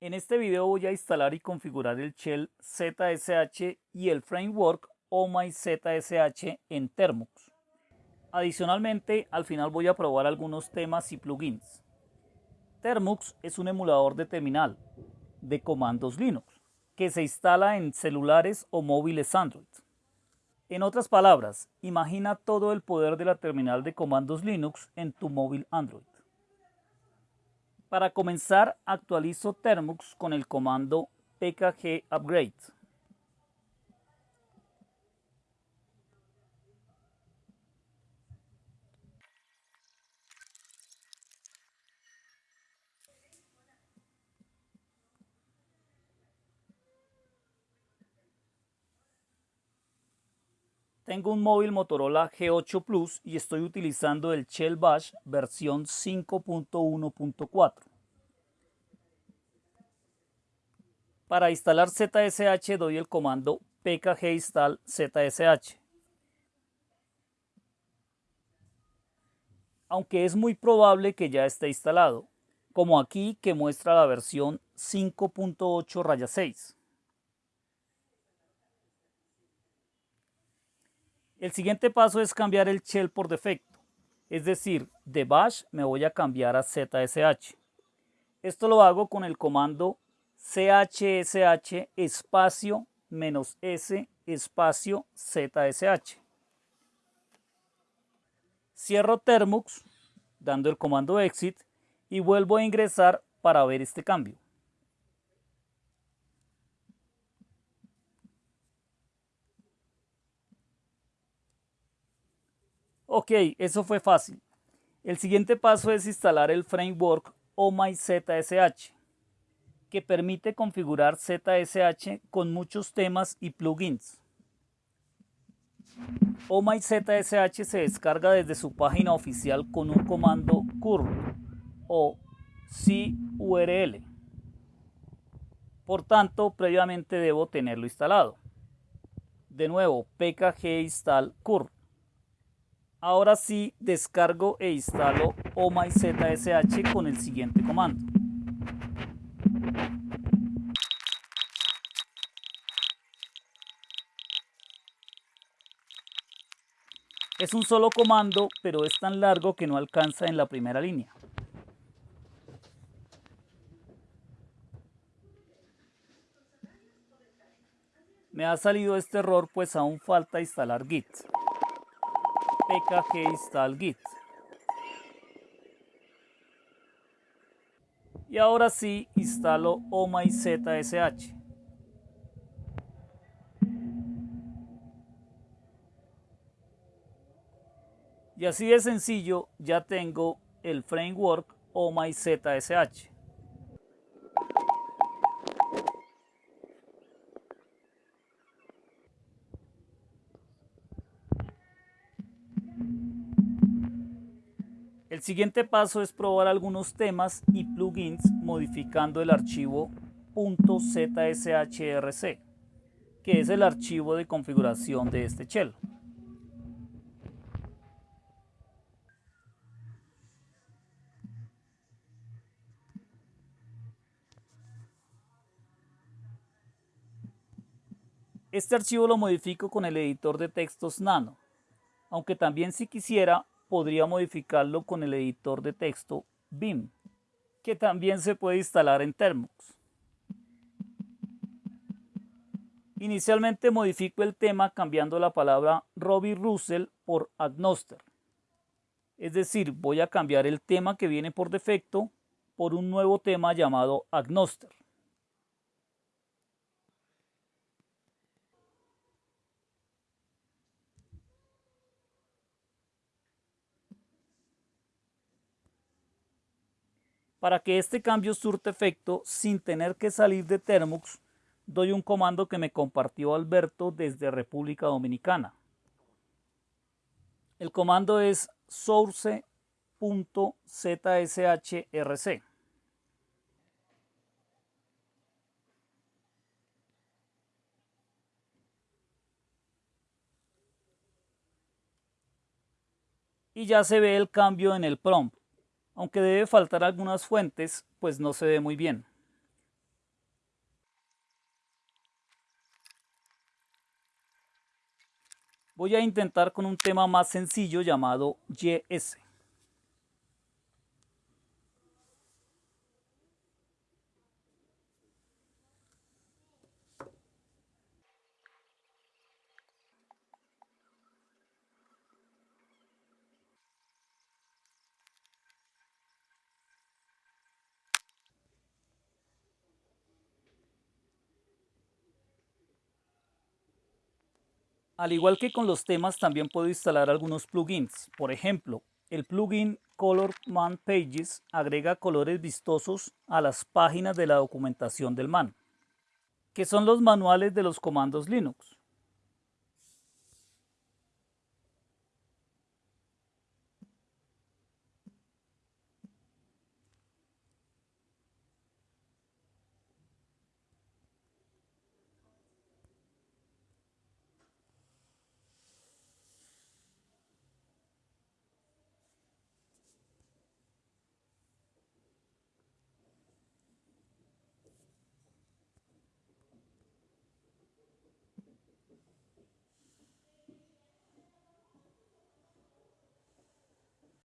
En este video voy a instalar y configurar el shell ZSH y el framework OMyZSH en Termux. Adicionalmente, al final voy a probar algunos temas y plugins. Termux es un emulador de terminal de comandos Linux que se instala en celulares o móviles Android. En otras palabras, imagina todo el poder de la terminal de comandos Linux en tu móvil Android. Para comenzar, actualizo Termux con el comando pkg upgrade. Tengo un móvil Motorola G8 Plus y estoy utilizando el Shell Bash versión 5.1.4. Para instalar ZSH doy el comando pkg install ZSH. Aunque es muy probable que ya esté instalado, como aquí que muestra la versión 5.8 6. El siguiente paso es cambiar el shell por defecto, es decir, de bash me voy a cambiar a ZSH. Esto lo hago con el comando chsh espacio menos s espacio zsh. Cierro Termux dando el comando exit y vuelvo a ingresar para ver este cambio. Ok, eso fue fácil. El siguiente paso es instalar el framework OMyZSH, que permite configurar ZSH con muchos temas y plugins. OMyZSH se descarga desde su página oficial con un comando curl o CURL. Por tanto, previamente debo tenerlo instalado. De nuevo, pkg install curl. Ahora sí descargo e instalo OMyZSH con el siguiente comando. Es un solo comando, pero es tan largo que no alcanza en la primera línea. Me ha salido este error pues aún falta instalar Git install git. Y ahora sí instalo OMyZSH. Y así de sencillo ya tengo el framework OMyZSH. El siguiente paso es probar algunos temas y plugins modificando el archivo .zshrc, que es el archivo de configuración de este shell. Este archivo lo modifico con el editor de textos Nano, aunque también si quisiera podría modificarlo con el editor de texto BIM, que también se puede instalar en Termux. Inicialmente modifico el tema cambiando la palabra Robbie Russell por Agnoster. Es decir, voy a cambiar el tema que viene por defecto por un nuevo tema llamado Agnoster. Para que este cambio surte efecto sin tener que salir de Termux, doy un comando que me compartió Alberto desde República Dominicana. El comando es source.zshrc. Y ya se ve el cambio en el prompt aunque debe faltar algunas fuentes, pues no se ve muy bien. Voy a intentar con un tema más sencillo llamado YS. Al igual que con los temas, también puedo instalar algunos plugins. Por ejemplo, el plugin Color Man Pages agrega colores vistosos a las páginas de la documentación del man, que son los manuales de los comandos Linux.